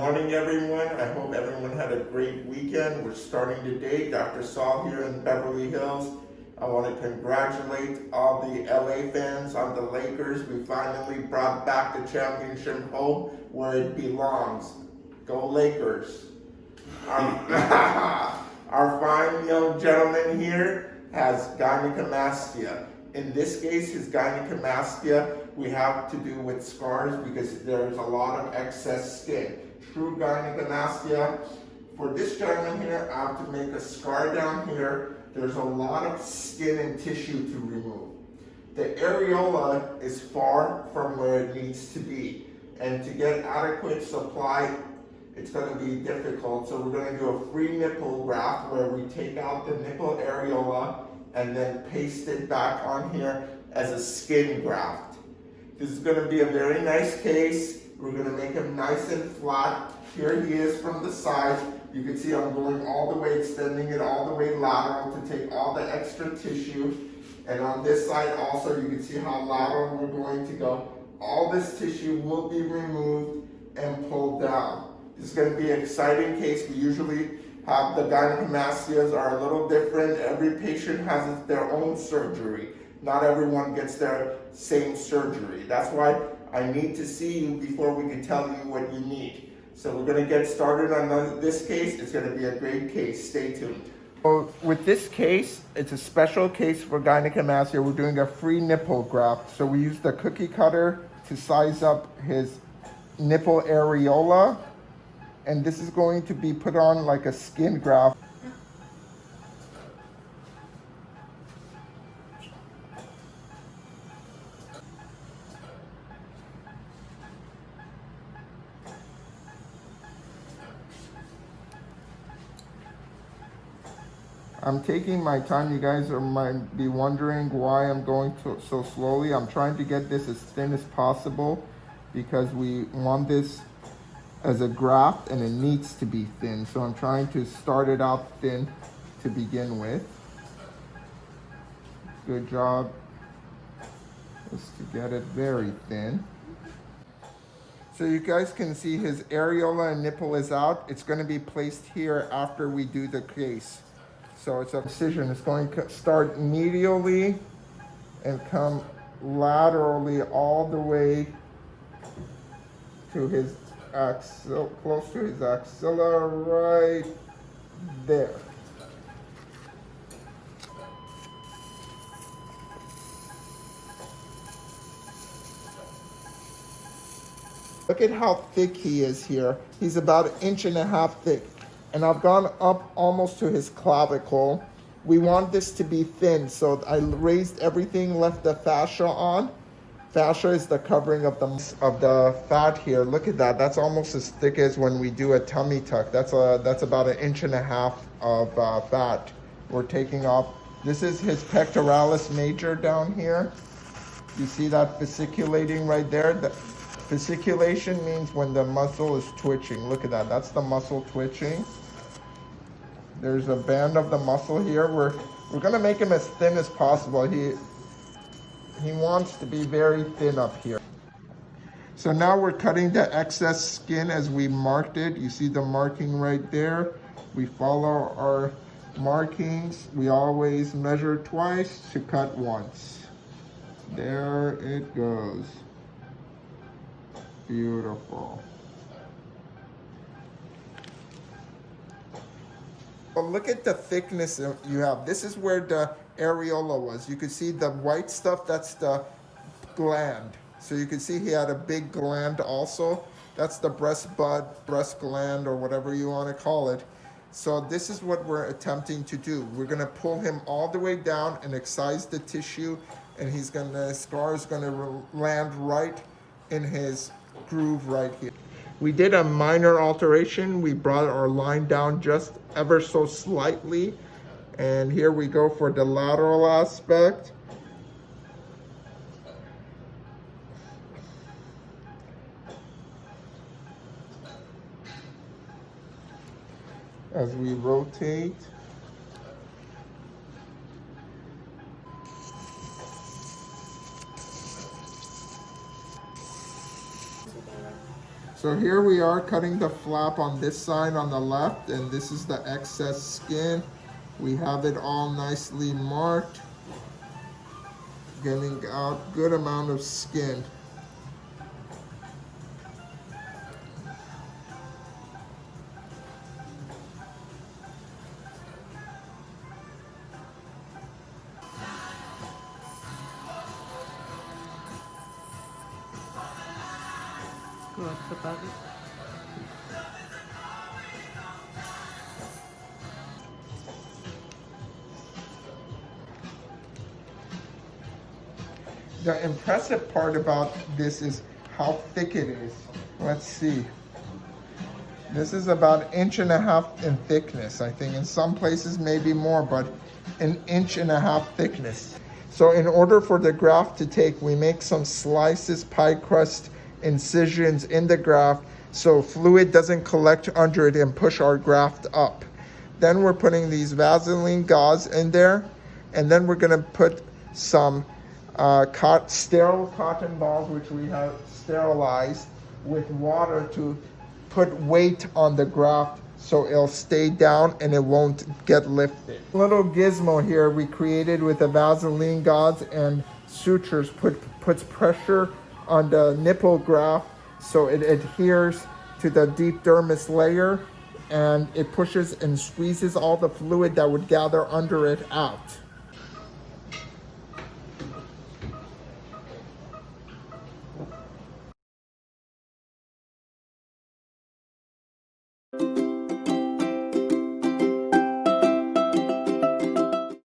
morning, everyone. I hope everyone had a great weekend. We're starting today. Dr. Saul here in Beverly Hills. I want to congratulate all the LA fans on the Lakers. We finally brought back the championship home where it belongs. Go Lakers. Our, our fine young gentleman here has gynecomastia. In this case, his gynecomastia we have to do with scars because there's a lot of excess skin. True gynecomastia. For this gentleman here, I have to make a scar down here. There's a lot of skin and tissue to remove. The areola is far from where it needs to be. And to get adequate supply, it's gonna be difficult. So we're gonna do a free nipple graft where we take out the nipple areola and then paste it back on here as a skin graft. This is gonna be a very nice case. We're gonna make him nice and flat. Here he is from the side. You can see I'm going all the way, extending it all the way lateral to take all the extra tissue. And on this side also, you can see how lateral we're going to go. All this tissue will be removed and pulled down. This is gonna be an exciting case. We usually have the gynecomastias are a little different. Every patient has their own surgery. Not everyone gets their same surgery. That's why I need to see you before we can tell you what you need. So we're gonna get started on this case. It's gonna be a great case. Stay tuned. So with this case, it's a special case for gynecomastia. We're doing a free nipple graft. So we use the cookie cutter to size up his nipple areola. And this is going to be put on like a skin graft. I'm taking my time. You guys are, might be wondering why I'm going to, so slowly. I'm trying to get this as thin as possible because we want this as a graft and it needs to be thin. So I'm trying to start it out thin to begin with. Good job is to get it very thin. So you guys can see his areola and nipple is out. It's gonna be placed here after we do the case. So it's a precision. It's going to start medially and come laterally all the way to his axilla, close to his axilla right there. Look at how thick he is here. He's about an inch and a half thick and I've gone up almost to his clavicle. We want this to be thin, so I raised everything, left the fascia on. Fascia is the covering of the of the fat here. Look at that. That's almost as thick as when we do a tummy tuck. That's a that's about an inch and a half of uh, fat we're taking off. This is his pectoralis major down here. You see that fasciculating right there? The fasciculation means when the muscle is twitching. Look at that. That's the muscle twitching. There's a band of the muscle here. We're, we're gonna make him as thin as possible. He, he wants to be very thin up here. So now we're cutting the excess skin as we marked it. You see the marking right there. We follow our markings. We always measure twice to cut once. There it goes. Beautiful. But look at the thickness you have. This is where the areola was. You can see the white stuff, that's the gland. So you can see he had a big gland also. That's the breast bud, breast gland, or whatever you want to call it. So this is what we're attempting to do. We're gonna pull him all the way down and excise the tissue, and he's gonna, scar is gonna land right in his groove right here. We did a minor alteration. We brought our line down just ever so slightly. And here we go for the lateral aspect. As we rotate. So here we are cutting the flap on this side on the left and this is the excess skin. We have it all nicely marked. Getting out good amount of skin. Papi. The impressive part about this is how thick it is. Let's see. This is about an inch and a half in thickness. I think in some places maybe more, but an inch and a half thickness. So in order for the graft to take, we make some slices, pie crust incisions in the graft so fluid doesn't collect under it and push our graft up. Then we're putting these Vaseline gauze in there, and then we're gonna put some uh, cot- sterile cotton balls, which we have sterilized, with water to put weight on the graft so it'll stay down and it won't get lifted. Little gizmo here we created with the Vaseline gauze and sutures put puts pressure on the nipple graft so it adheres to the deep dermis layer and it pushes and squeezes all the fluid that would gather under it out.